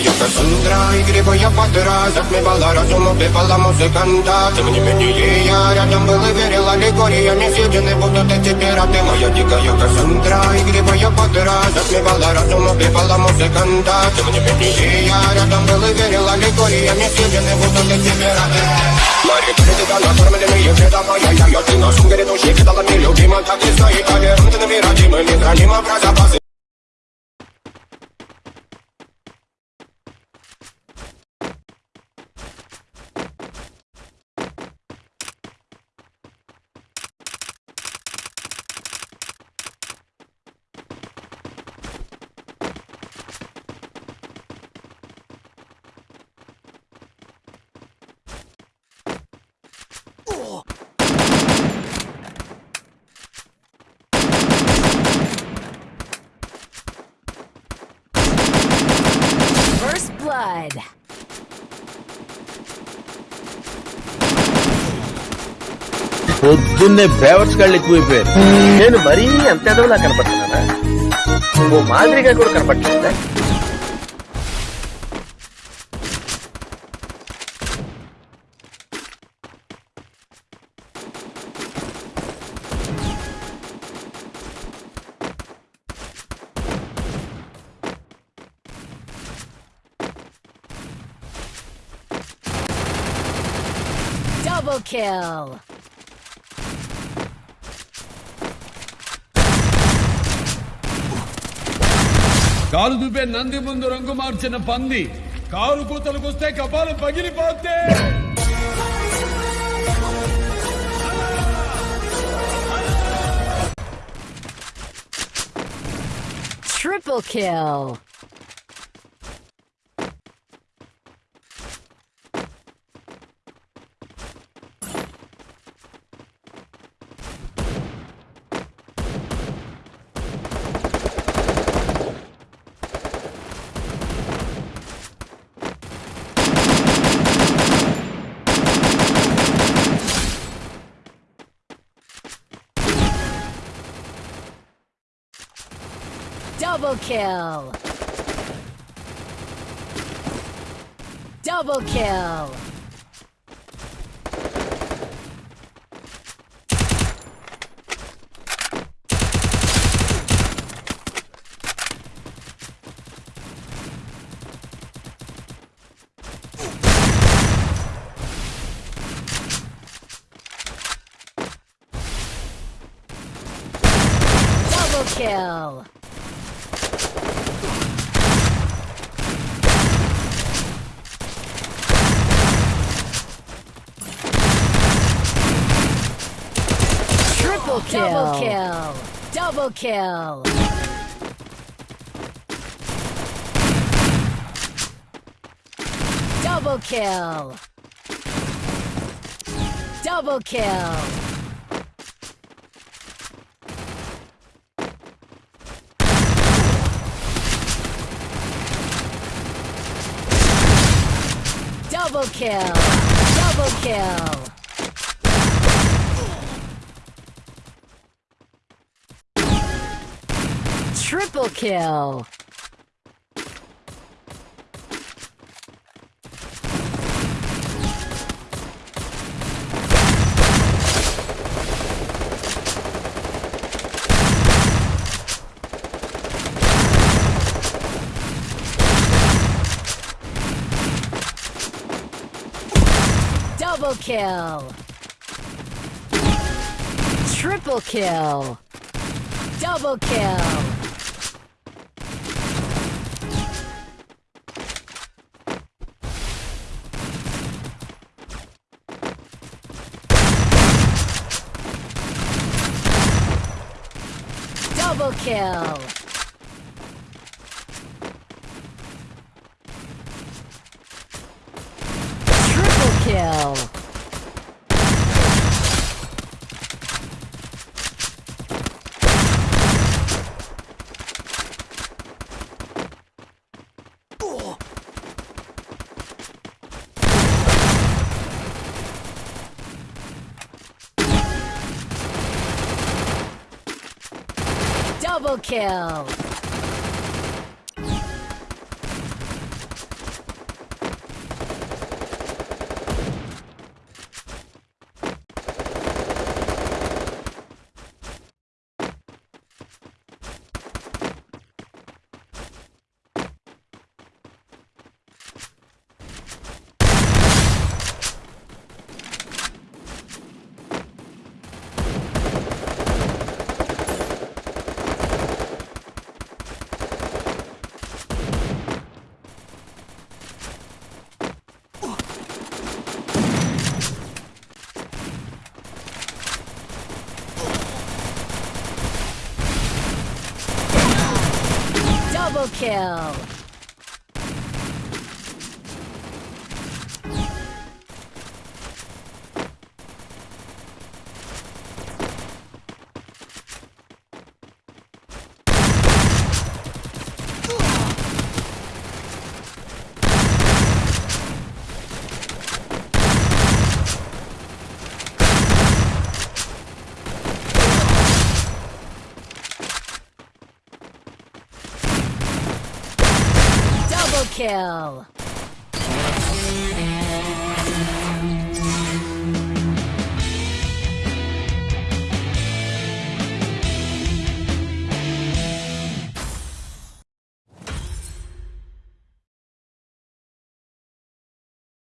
дикая Кассандра Игривая подра Затмевала разум, убивала музыканта Тем не менее я рядом был и верил Аллегориями съедены будут эти пираты Моя дикая Кассандра Игривая подра Затмевала разум, убивала музыканта Тем не менее я рядом был и верил Аллегориями съедены будут эти пираты Мари, перед накормленные вреда моя я, я Ты на сумке грядущий кидала мне любима Так и стоит, толерантными родимыми Хранима про запасы First blood. పొద్దున్నే బేవర్స్ గాళ్ళు ఎక్కువైపోయారు. నేను మరీ అంత ఎదవలా కనపడుతున్నానా? ఓ మాదిరిగా కూడా కనపడలేదా Double kill. కారు చూపే నంది ముందు రంగు మార్చిన పంది కారు కూతలకొస్తే కపాలం పగిలిపోతే Triple kill. Double kill. Double kill. Kill. Triple kill. Double kill. Double kill. Double kill. Double kill. Double kill. Double kill. Triple kill. Double kill. Triple kill. Double kill. Double kill. Triple kill. Double kill. Kill. Double kill.